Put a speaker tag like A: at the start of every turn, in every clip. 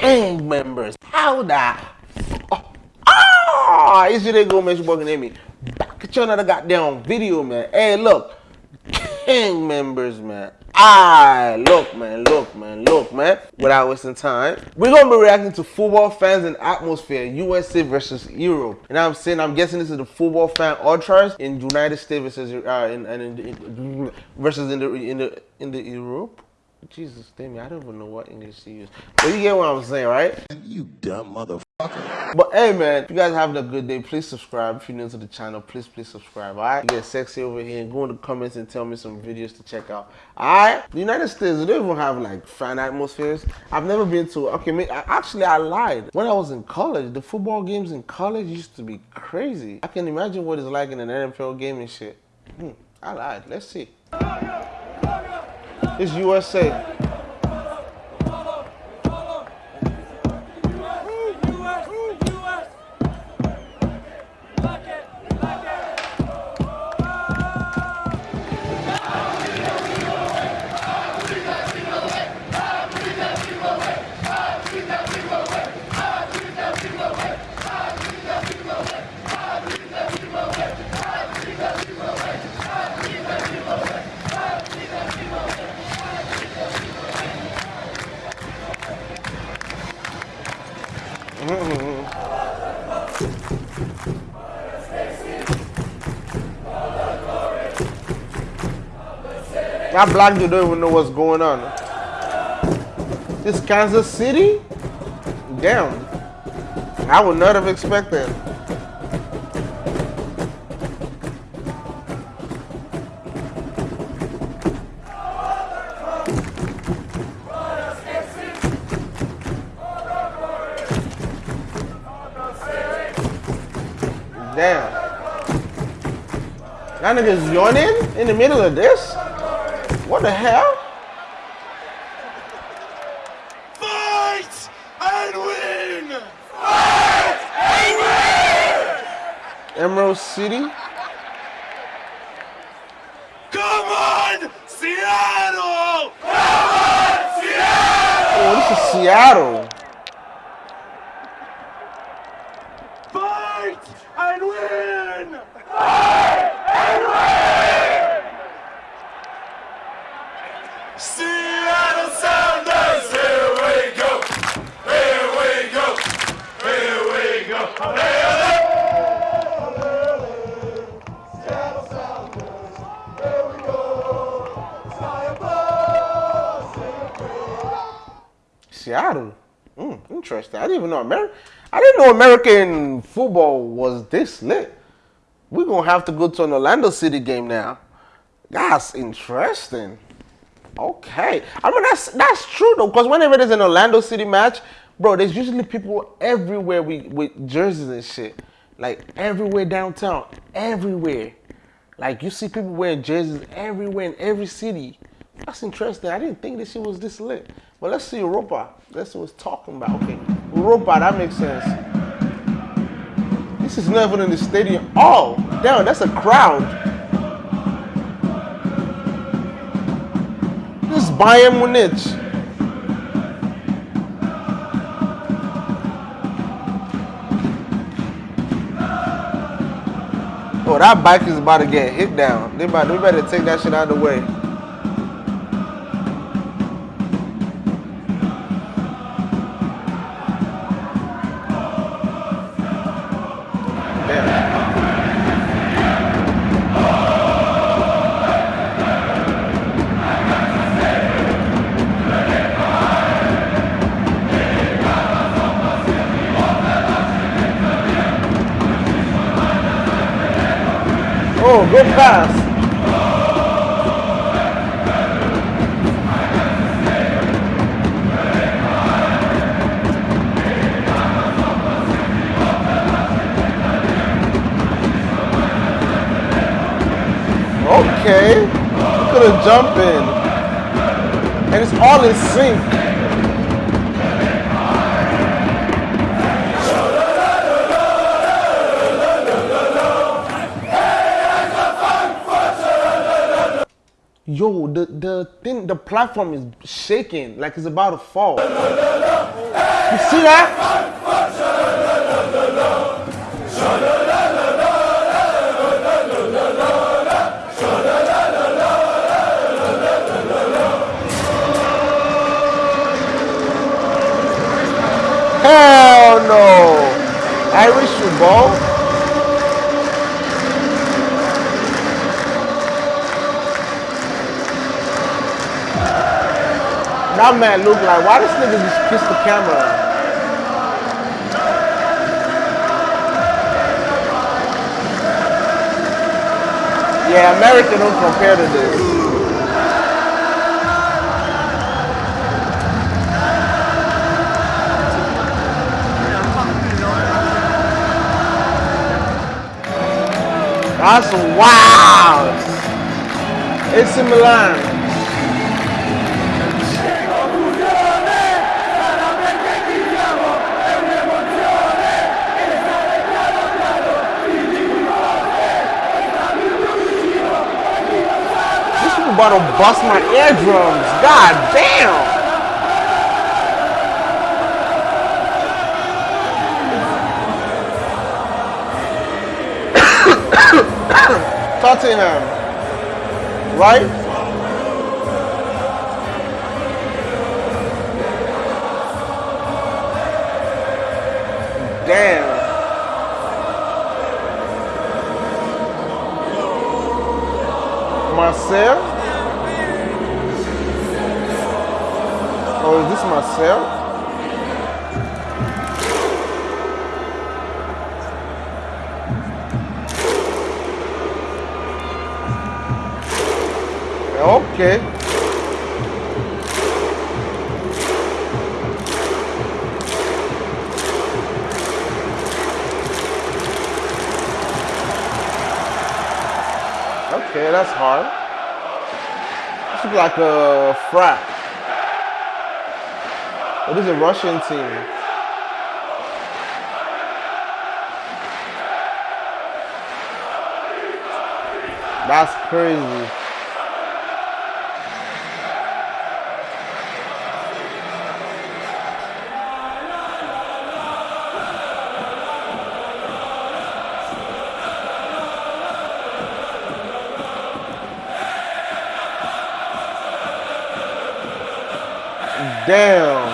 A: gang members. How the Ah, it's your go, man. Your boy me. Back at you another goddamn video, man. Hey, look, gang members, man. Ah, look, man, look, man, look, man. Without wasting time, we're gonna be reacting to football fans and atmosphere, USA versus Europe. And I'm saying, I'm guessing this is the football fan ultras in United States versus uh, in, in, in, versus in the in the in the Europe. Jesus, damn I don't even know what English to use. But you get what I'm saying, right?
B: You dumb motherfucker.
A: But hey man, if you guys having a good day, please subscribe. If you're new to the channel, please, please subscribe, alright? Get sexy over here and go in the comments and tell me some videos to check out. Alright? The United States, they don't even have like fan atmospheres. I've never been to, okay, actually I lied. When I was in college, the football games in college used to be crazy. I can imagine what it's like in an NFL game and shit. Hmm, I lied. Let's see. It's USA. That black dude don't even know what's going on. This Kansas City? Damn. I would not have expected. Damn. That nigga's yawning in the middle of this? What the hell?
C: Fight and win! Fight and win!
A: Emerald City?
C: Come on, Seattle! Come on, Seattle!
A: Oh, this is Seattle.
C: Fight and win! Fight and win! Seattle Sounders, here we go, here we go, here we go. Go.
A: Seattle. Mm, interesting. I didn't even know America. I didn't know American football was this lit. We're gonna have to go to an Orlando City game now. That's interesting. Okay. I mean, that's that's true, though, because whenever there's an Orlando City match, bro, there's usually people everywhere we, with jerseys and shit. Like, everywhere downtown. Everywhere. Like, you see people wearing jerseys everywhere in every city. That's interesting. I didn't think this shit was this lit. But let's see Europa. Let's see what's talking about. Okay. Europa, that makes sense. This is never in the stadium. Oh, damn, that's a crowd. Bayern Munich. Oh, that bike is about to get hit down. They we better take that shit out of the way. Pass. Okay. Could have jumped in. And it's all in sync. The platform is shaking like it's about to fall. You see that? Hell no! Irish football? That man look like, why this nigga just kiss the camera? Yeah, American don't compare to this. That's wild. AC Milan. About to bust my eardrums. God damn. Tottenham. Right? Damn. Is Marcel? Okay. Okay, that's hard. This looks like a frat. What is a Russian team? That's crazy. Damn.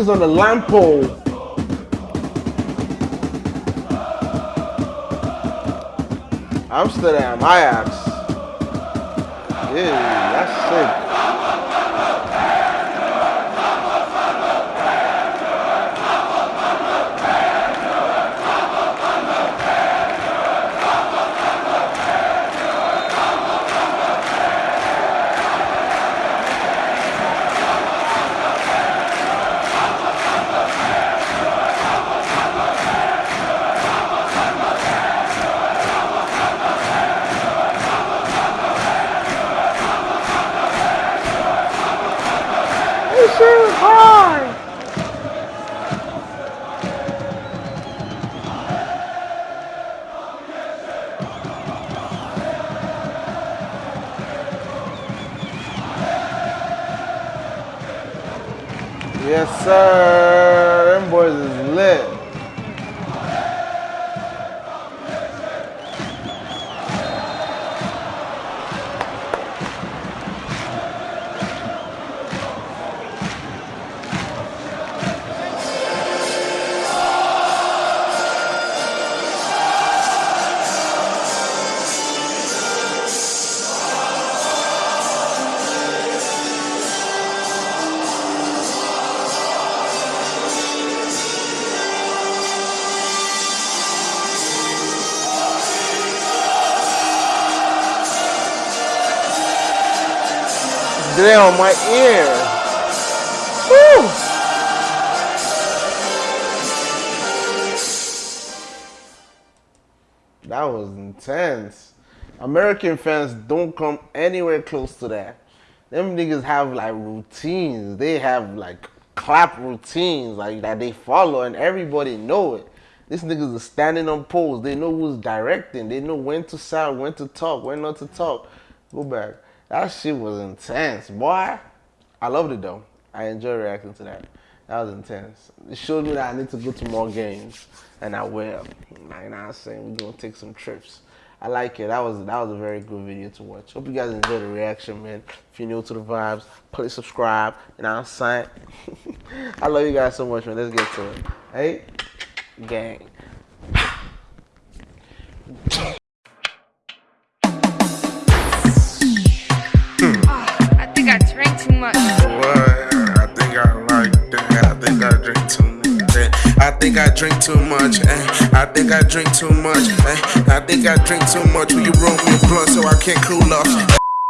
A: Nigga's on the lamp pole. Amsterdam, Ajax. Yeah, that's sick. Yes, sir. Them boys is lit. On my ear. Woo. That was intense. American fans don't come anywhere close to that. Them niggas have like routines. They have like clap routines like that they follow and everybody know it. These niggas are standing on poles. They know who's directing. They know when to sound, when to talk, when not to talk. Go back. That shit was intense, boy. I loved it though. I enjoy reacting to that. That was intense. It showed me that I need to go to more games, and I will. Know I'm saying? We're gonna take some trips. I like it. That was that was a very good video to watch. Hope you guys enjoyed the reaction, man. If you're new to the vibes, please subscribe. And I'm saying, I love you guys so much, man. Let's get to it. Hey, gang.
D: Think I drink too much. eh. I think I drink too much. eh. I think I drink too much. Will you roll me a blunt so I can't cool off?